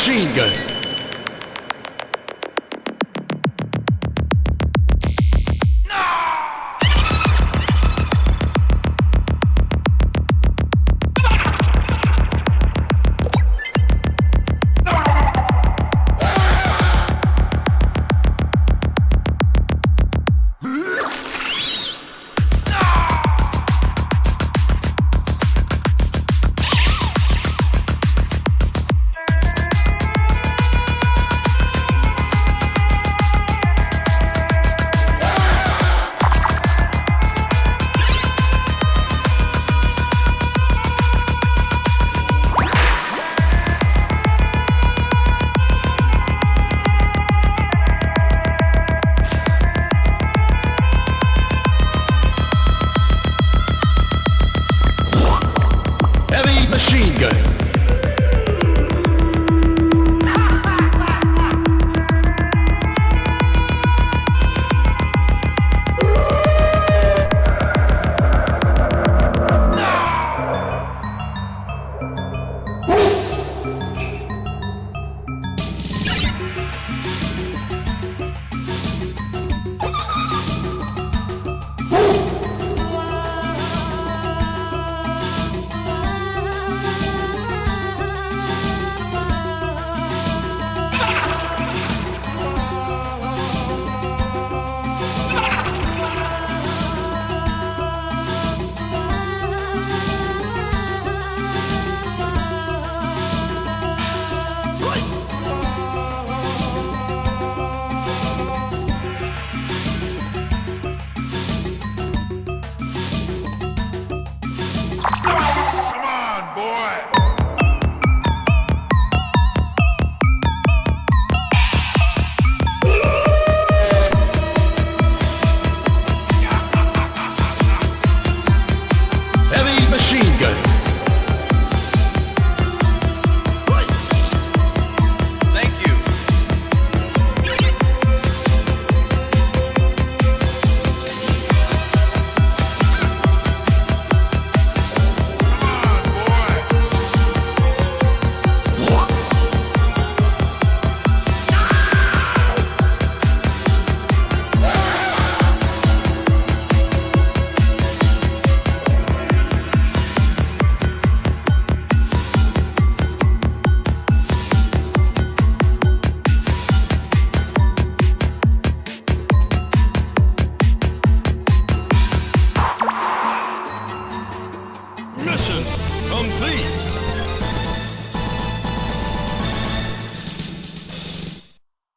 machine gun. Machine gun.